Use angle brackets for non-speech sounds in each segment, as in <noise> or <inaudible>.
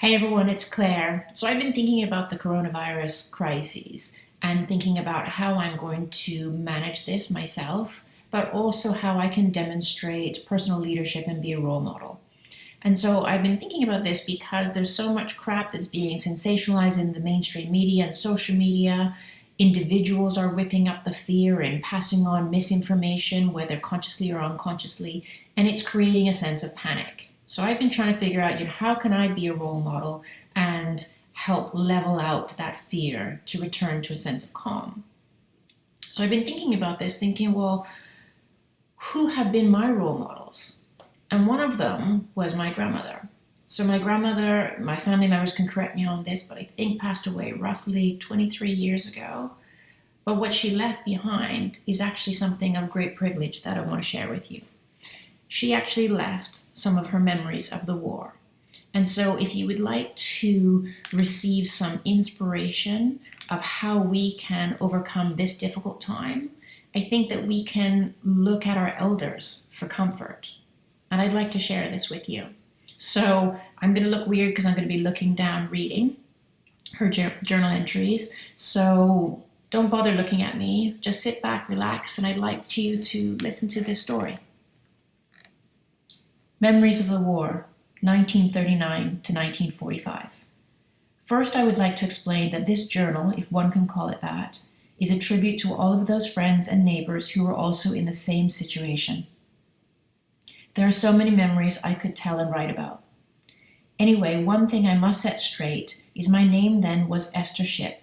Hey everyone, it's Claire. So I've been thinking about the coronavirus crisis and thinking about how I'm going to manage this myself, but also how I can demonstrate personal leadership and be a role model. And so I've been thinking about this because there's so much crap that's being sensationalized in the mainstream media and social media. Individuals are whipping up the fear and passing on misinformation, whether consciously or unconsciously, and it's creating a sense of panic. So I've been trying to figure out, you know, how can I be a role model and help level out that fear to return to a sense of calm. So I've been thinking about this, thinking, well, who have been my role models? And one of them was my grandmother. So my grandmother, my family members can correct me on this, but I think passed away roughly 23 years ago. But what she left behind is actually something of great privilege that I want to share with you she actually left some of her memories of the war. And so if you would like to receive some inspiration of how we can overcome this difficult time, I think that we can look at our elders for comfort. And I'd like to share this with you. So I'm going to look weird because I'm going to be looking down reading her journal entries. So don't bother looking at me. Just sit back, relax, and I'd like you to listen to this story. Memories of the War, 1939 to 1945. First, I would like to explain that this journal, if one can call it that, is a tribute to all of those friends and neighbors who were also in the same situation. There are so many memories I could tell and write about. Anyway, one thing I must set straight is my name then was Esther Ship,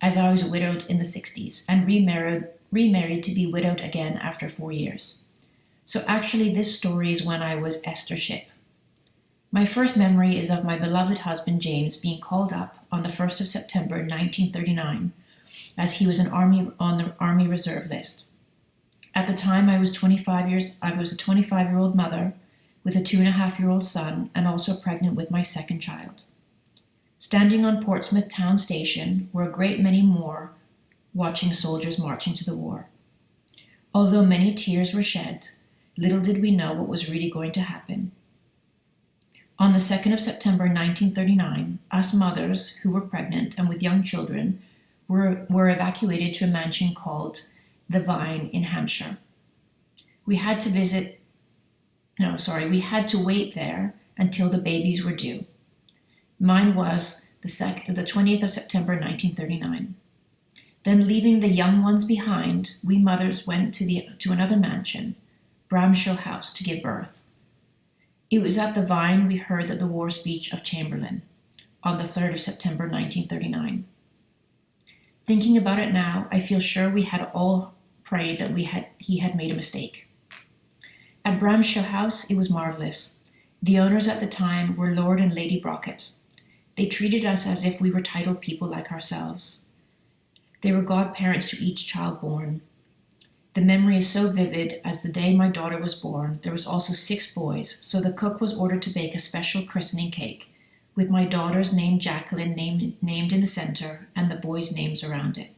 as I was widowed in the 60s and remarried, remarried to be widowed again after four years. So actually this story is when I was Esther Ship. My first memory is of my beloved husband James being called up on the 1st of September 1939 as he was an army on the army reserve list. At the time I was 25 years I was a 25 year old mother with a two and a half year old son and also pregnant with my second child. Standing on Portsmouth town station were a great many more watching soldiers marching to the war. Although many tears were shed, Little did we know what was really going to happen. On the 2nd of September 1939, us mothers who were pregnant and with young children were, were evacuated to a mansion called The Vyne in Hampshire. We had to visit, no, sorry, we had to wait there until the babies were due. Mine was the, sec- the 20th of September 1939. Then leaving the young ones behind, we mothers went to, the, to another mansion Bramshill House to give birth. It was at the Vyne we heard that the war speech of Chamberlain on the 3rd of September 1939. Thinking about it now, I feel sure we had all prayed that we had he had made a mistake. At Bramshill House, it was marvelous. The owners at the time were Lord and Lady Brocket. They treated us as if we were titled people like ourselves. They were godparents to each child born, the memory is so vivid as the day my daughter was born, there was also six boys, so the cook was ordered to bake a special christening cake, with my daughter's name Jacqueline named, named in the center and the boys' names around it.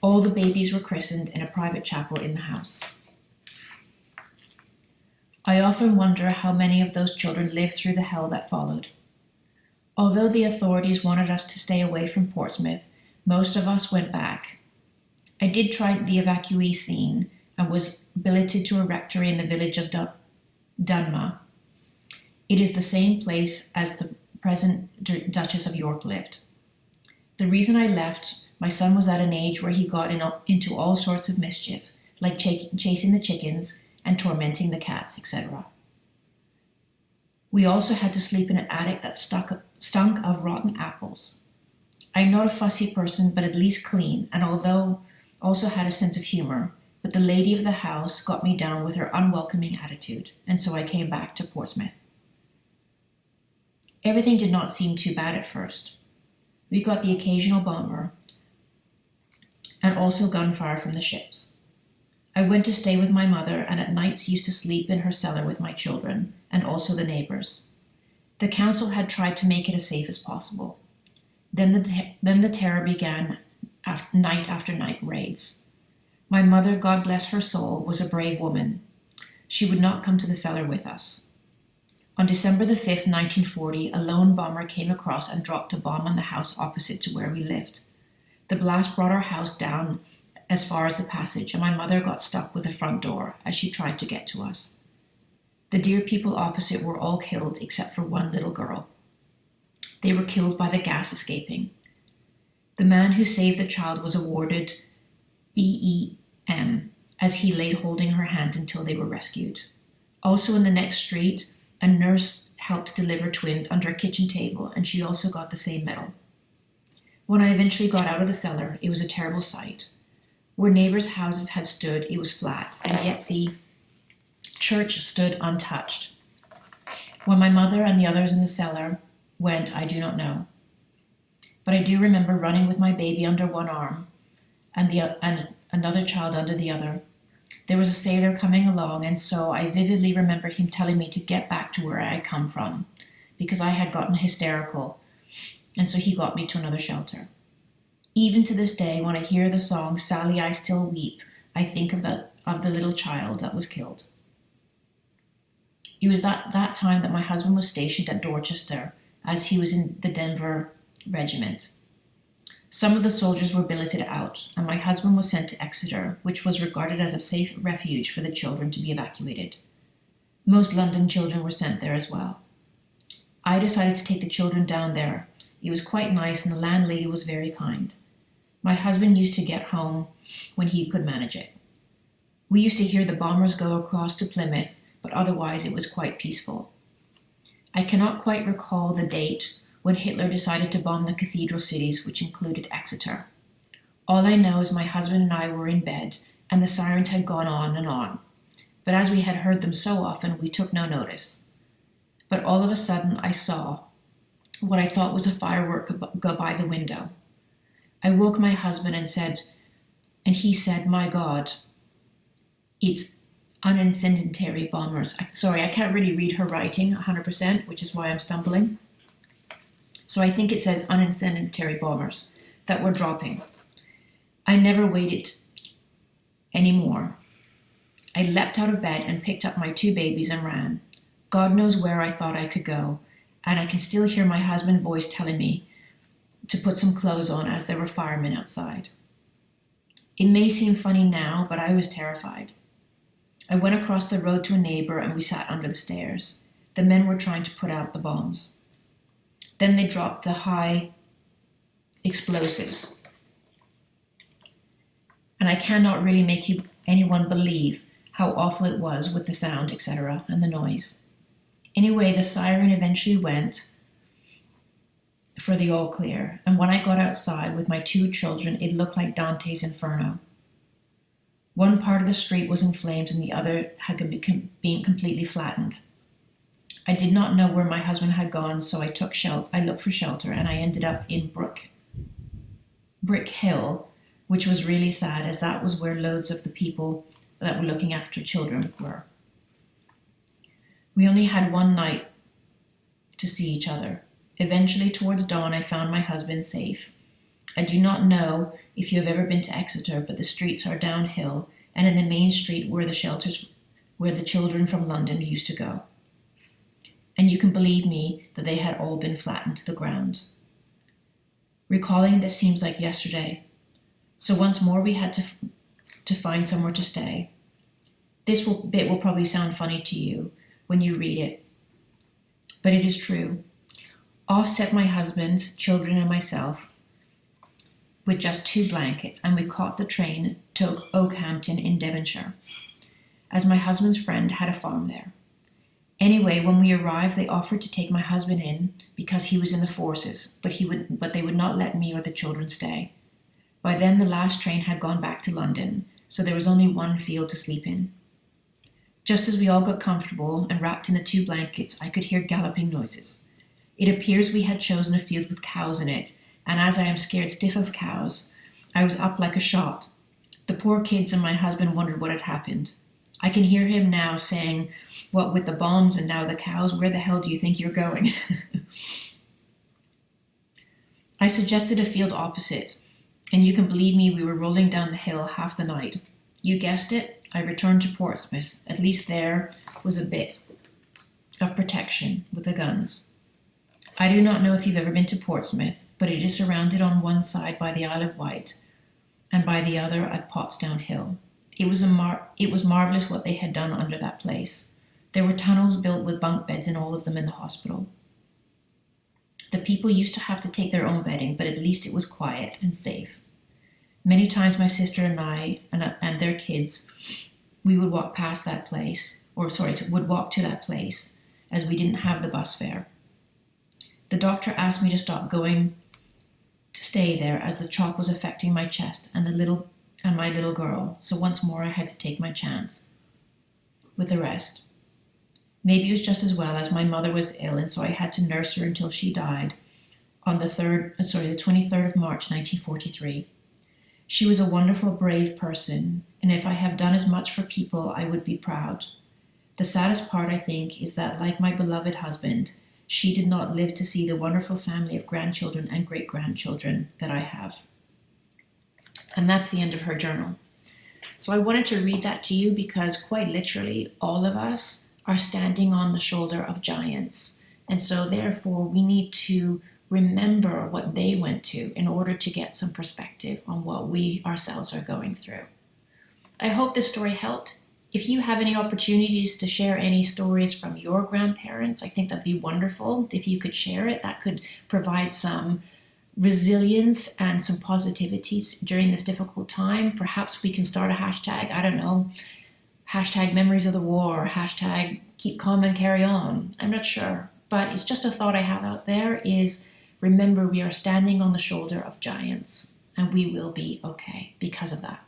All the babies were christened in a private chapel in the house. I often wonder how many of those children lived through the hell that followed. Although the authorities wanted us to stay away from Portsmouth, most of us went back, I did try the evacuee scene and was billeted to a rectory in the village of Dun Dunmow. It is the same place as the present Duchess of York lived. The reason I left, my son was at an age where he got in, into all sorts of mischief, like ch chasing the chickens and tormenting the cats, etc. We also had to sleep in an attic that stuck, stunk of rotten apples. I'm not a fussy person, but at least clean, and although also had a sense of humor, but the lady of the house got me down with her unwelcoming attitude, and so I came back to Portsmouth. Everything did not seem too bad at first. We got the occasional bomber and also gunfire from the ships. I went to stay with my mother and at nights used to sleep in her cellar with my children and also the neighbors. The council had tried to make it as safe as possible. Then the, then the terror began after, night after night raids. My mother, God bless her soul, was a brave woman. She would not come to the cellar with us. On December the 5th, 1940, a lone bomber came across and dropped a bomb on the house opposite to where we lived. The blast brought our house down as far as the passage, and my mother got stuck with the front door as she tried to get to us. The dear people opposite were all killed except for one little girl. They were killed by the gas escaping. The man who saved the child was awarded BEM as he laid holding her hand until they were rescued. Also in the next street, a nurse helped deliver twins under a kitchen table, and she also got the same medal. When I eventually got out of the cellar, it was a terrible sight. Where neighbors' houses had stood, it was flat, and yet the church stood untouched. When my mother and the others in the cellar went, I do not know. But I do remember running with my baby under one arm and, the, and another child under the other. There was a sailor coming along, and so I vividly remember him telling me to get back to where I had come from because I had gotten hysterical, and so he got me to another shelter. Even to this day, when I hear the song Sally, I Still Weep, I think of, the of the little child that was killed. It was that, that time that my husband was stationed at Dorchester as he was in the Devon Regiment. Some of the soldiers were billeted out, and my husband was sent to Exeter, which was regarded as a safe refuge for the children to be evacuated. Most London children were sent there as well. I decided to take the children down there. It was quite nice, and the landlady was very kind. My husband used to get home when he could manage it. We used to hear the bombers go across to Plymouth, but otherwise it was quite peaceful. I cannot quite recall the date when Hitler decided to bomb the cathedral cities, which included Exeter. All I know is my husband and I were in bed, and the sirens had gone on and on. But as we had heard them so often, we took no notice. But all of a sudden, I saw what I thought was a firework go by the window. I woke my husband and said, and he said, My God, it's unincendiary bombers. Sorry, I can't really read her writing 100%, which is why I'm stumbling. So I think it says unincendiary bombers that were dropping. I never waited anymore. I leapt out of bed and picked up my two babies and ran. God knows where I thought I could go, and I can still hear my husband's voice telling me to put some clothes on as there were firemen outside. It may seem funny now, but I was terrified. I went across the road to a neighbor and we sat under the stairs. The men were trying to put out the bombs. Then they dropped the high explosives. And I cannot really make you anyone believe how awful it was with the sound, etc., and the noise. Anyway, the siren eventually went for the all clear, and when I got outside with my two children, it looked like Dante's Inferno. One part of the street was in flames and the other had been completely flattened. I did not know where my husband had gone, so I took shelter. I looked for shelter, and I ended up in Brook, Brick Hill, which was really sad, as that was where loads of the people that were looking after children were. We only had one night to see each other. Eventually, towards dawn, I found my husband safe. I do not know if you have ever been to Exeter, but the streets are downhill, and in the main street were the shelters where the children from London used to go and you can believe me that they had all been flattened to the ground. Recalling this seems like yesterday, so once more we had to, to find somewhere to stay. This will, bit will probably sound funny to you when you read it, but it is true. Off set my husband, children, and myself with just two blankets, and we caught the train to Okehampton in Devonshire, as my husband's friend had a farm there. Anyway, when we arrived, they offered to take my husband in because he was in the forces, but he would but they would not let me or the children stay. By then the last train had gone back to London, so there was only one field to sleep in. Just as we all got comfortable and wrapped in the two blankets, I could hear galloping noises. It appears we had chosen a field with cows in it, and as I am scared stiff of cows, I was up like a shot. The poor kids and my husband wondered what had happened. I can hear him now saying, What with the bombs and now the cows, where the hell do you think you're going? <laughs> I suggested a field opposite, and you can believe me, we were rolling down the hill half the night. You guessed it, I returned to Portsmouth. At least there was a bit. of protection with the guns. I do not know if you've ever been to Portsmouth, but it is surrounded on one side by the Isle of Wight and by the other at Portsdown Hill. It was, a mar- it was marvelous what they had done under that place. There were tunnels built with bunk beds in all of them in the hospital. The people used to have to take their own bedding, but at least it was quiet and safe. Many times my sister and I and, and their kids, we would walk past that place, or sorry, would walk to that place as we didn't have the bus fare. The doctor asked me to stop going to stay there as the chalk was affecting my chest and the little and my little girl, so once more I had to take my chance with the rest. Maybe it was just as well as my mother was ill and so I had to nurse her until she died on the third uh, sorry, the 23rd of March 1943. She was a wonderful, brave person, and if I have done as much for people, I would be proud. The saddest part, I think, is that, like my beloved husband, she did not live to see the wonderful family of grandchildren and great grandchildren that I have. And that's the end of her journal. So I wanted to read that to you because, quite literally, all of us are standing on the shoulder of giants. And so, therefore, we need to remember what they went to in order to get some perspective on what we ourselves are going through. I hope this story helped. If you have any opportunities to share any stories from your grandparents, I think that'd be wonderful. If you could share it, that could provide some resilience and some positivities during this difficult time. Perhaps we can start a hashtag, I don't know, hashtag memories of the war, hashtag keep calm and carry on. I'm not sure, but it's just a thought I have out there is remember we are standing on the shoulder of giants and we will be okay because of that.